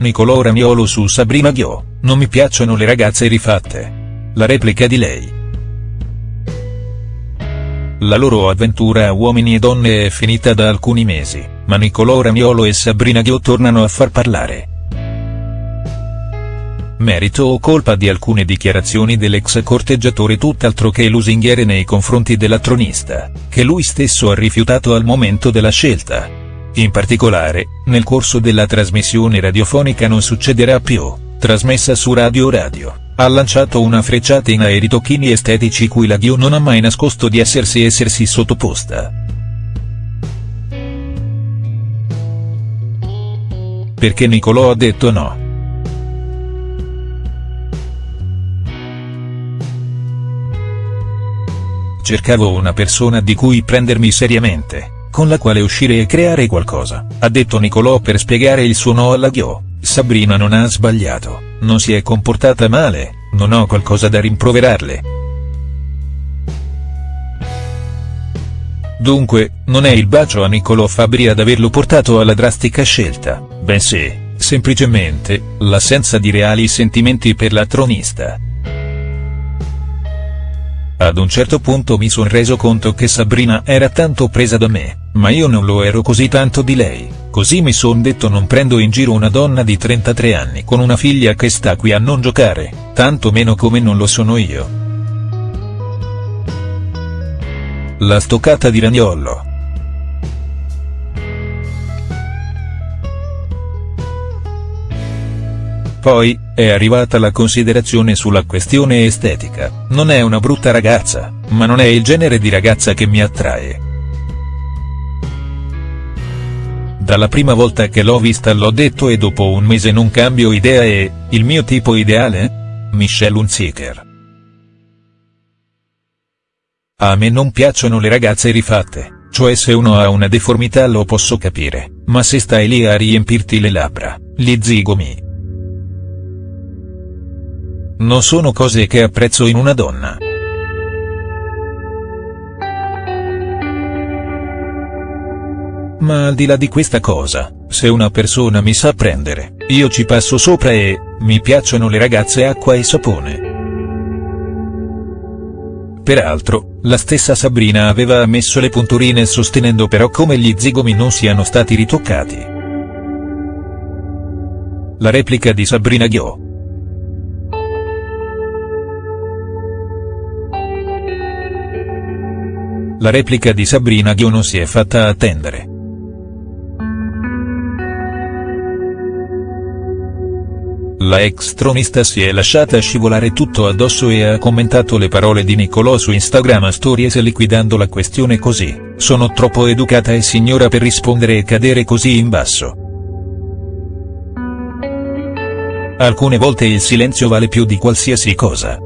Nicolò Ramiolo su Sabrina Ghio, non mi piacciono le ragazze rifatte. La replica di lei. La loro avventura a uomini e donne è finita da alcuni mesi, ma Nicolò Ramiolo e Sabrina Ghio tornano a far parlare. Merito o colpa di alcune dichiarazioni dell'ex corteggiatore tutt'altro che lusinghiere nei confronti della tronista, che lui stesso ha rifiutato al momento della scelta. In particolare, nel corso della trasmissione radiofonica Non succederà più, trasmessa su Radio Radio, ha lanciato una frecciatina ai ritocchini estetici cui la Ghio non ha mai nascosto di essersi essersi sottoposta. Perché Nicolò ha detto no. Cercavo una persona di cui prendermi seriamente con la quale uscire e creare qualcosa, ha detto Nicolò per spiegare il suo no alla Ghio, Sabrina non ha sbagliato, non si è comportata male, non ho qualcosa da rimproverarle. Dunque, non è il bacio a Nicolò Fabri ad averlo portato alla drastica scelta, bensì, semplicemente, l'assenza di reali sentimenti per la tronista. Ad un certo punto mi son reso conto che Sabrina era tanto presa da me, ma io non lo ero così tanto di lei, così mi son detto non prendo in giro una donna di 33 anni con una figlia che sta qui a non giocare, tanto meno come non lo sono io. La stoccata di Ragnollo. Poi, è arrivata la considerazione sulla questione estetica, non è una brutta ragazza, ma non è il genere di ragazza che mi attrae. Dalla prima volta che l'ho vista l'ho detto e dopo un mese non cambio idea e, il mio tipo ideale? Michelle Hunziker. A me non piacciono le ragazze rifatte, cioè se uno ha una deformità lo posso capire, ma se stai lì a riempirti le labbra, gli zigomi, non sono cose che apprezzo in una donna. Ma al di là di questa cosa, se una persona mi sa prendere, io ci passo sopra e, mi piacciono le ragazze acqua e sapone. Peraltro, la stessa Sabrina aveva ammesso le punturine sostenendo però come gli zigomi non siano stati ritoccati. La replica di Sabrina Ghio. La replica di Sabrina Ghio si è fatta attendere. La ex tronista si è lasciata scivolare tutto addosso e ha commentato le parole di Nicolò su Instagram Stories liquidando la questione così, sono troppo educata e signora per rispondere e cadere così in basso. Alcune volte il silenzio vale più di qualsiasi cosa.